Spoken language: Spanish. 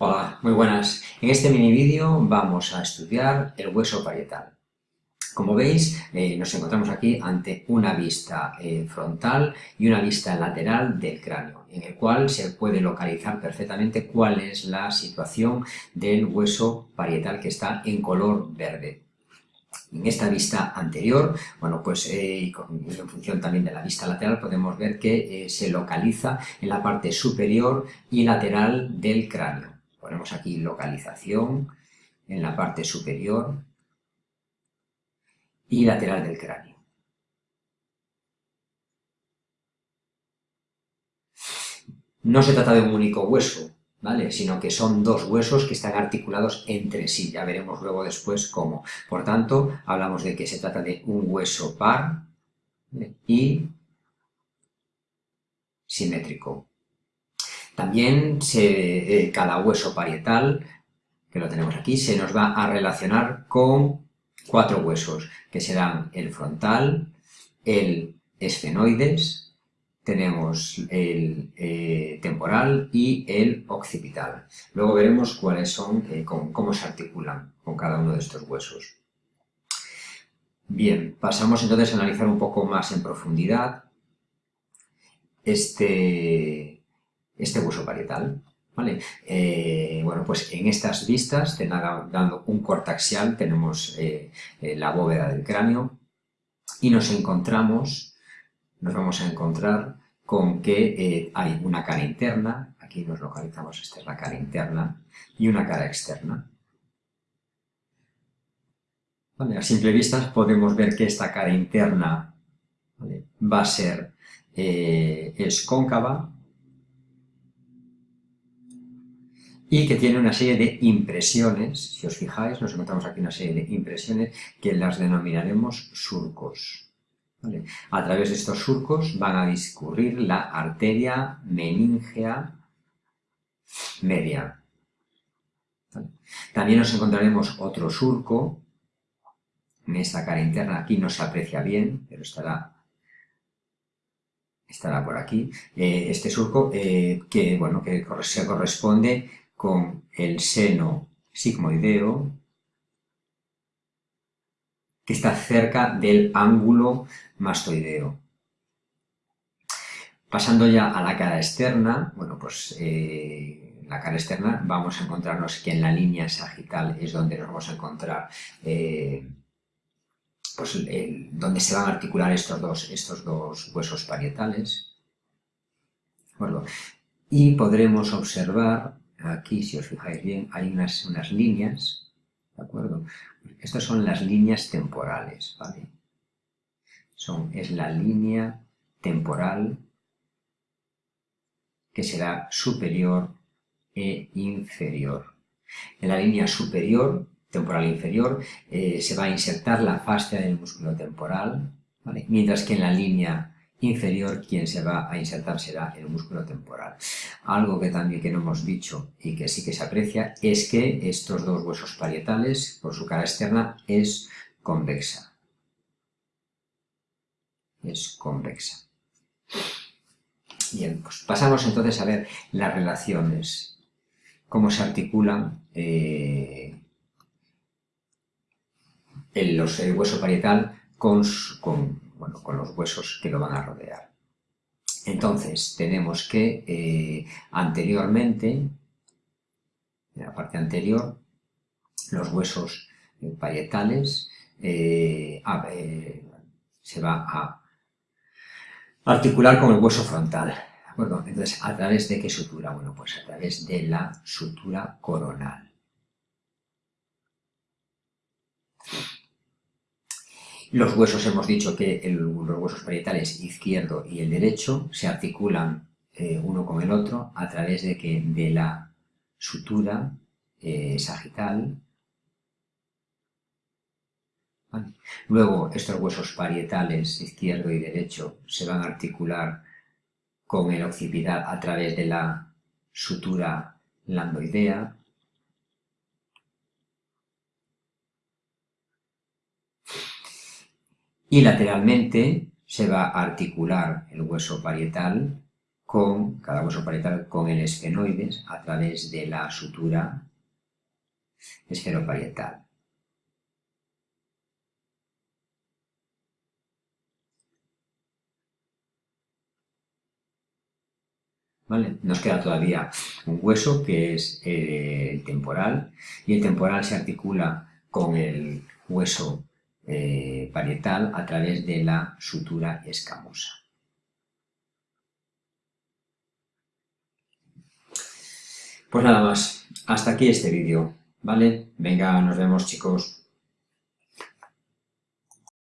Hola, muy buenas. En este mini vídeo vamos a estudiar el hueso parietal. Como veis, eh, nos encontramos aquí ante una vista eh, frontal y una vista lateral del cráneo, en el cual se puede localizar perfectamente cuál es la situación del hueso parietal que está en color verde. En esta vista anterior, bueno, pues eh, en función también de la vista lateral, podemos ver que se localiza en la parte superior y lateral del cráneo. Ponemos aquí localización en la parte superior y lateral del cráneo. No se trata de un único hueso, ¿vale? Sino que son dos huesos que están articulados entre sí. Ya veremos luego después cómo. Por tanto, hablamos de que se trata de un hueso par y simétrico. También eh, cada hueso parietal, que lo tenemos aquí, se nos va a relacionar con cuatro huesos, que serán el frontal, el esfenoides, tenemos el eh, temporal y el occipital. Luego veremos cuáles son, eh, cómo se articulan con cada uno de estos huesos. Bien, pasamos entonces a analizar un poco más en profundidad este, este hueso parietal. ¿vale? Eh, bueno, pues en estas vistas, dando un corte axial, tenemos eh, eh, la bóveda del cráneo y nos encontramos, nos vamos a encontrar con que hay una cara interna, aquí nos localizamos, esta es la cara interna, y una cara externa. a simple vista podemos ver que esta cara interna va a ser, es cóncava, y que tiene una serie de impresiones, si os fijáis, nos encontramos aquí una serie de impresiones que las denominaremos surcos. A través de estos surcos van a discurrir la arteria meningea media. También nos encontraremos otro surco, en esta cara interna, aquí no se aprecia bien, pero estará estará por aquí, eh, este surco eh, que, bueno, que se corresponde con el seno sigmoideo que está cerca del ángulo mastoideo. Pasando ya a la cara externa, bueno, pues eh, la cara externa vamos a encontrarnos que en la línea sagital es donde nos vamos a encontrar eh, pues, donde se van a articular estos dos, estos dos huesos parietales. y podremos observar aquí, si os fijáis bien, hay unas, unas líneas, ¿de acuerdo? Estas son las líneas temporales, ¿vale? Son, es la línea temporal que será superior e inferior. En la línea superior, temporal e inferior, eh, se va a insertar la fascia del músculo temporal, mientras que en la línea inferior quien se va a insertar será el músculo temporal. Algo que también que no hemos dicho y que sí que se aprecia es que estos dos huesos parietales, por su cara externa, es convexa. Es convexa. Bien, pues pasamos entonces a ver las relaciones, cómo se articulan eh, el, hueso parietal con, con bueno, con los huesos que lo van a rodear. Entonces, tenemos que eh, anteriormente, en la parte anterior, los huesos eh, parietales eh, se va a articular con el hueso frontal. Entonces, ¿a través de qué sutura? Bueno, pues a través de la sutura coronal. Los huesos, hemos dicho que los huesos parietales izquierdo y el derecho se articulan eh, uno con el otro a través de, que, de la sutura eh, sagital. Luego, estos huesos parietales izquierdo y derecho se van a articular con el occipital a través de la sutura landoidea. Y lateralmente se va a articular el hueso parietal con, cada hueso parietal con el esfenoides a través de la sutura esferoparietal. Nos queda todavía un hueso que es eh, el temporal y el temporal se articula con el hueso eh, parietal a través de la sutura escamosa. Pues nada más, hasta aquí este vídeo, ¿vale? Venga, nos vemos chicos.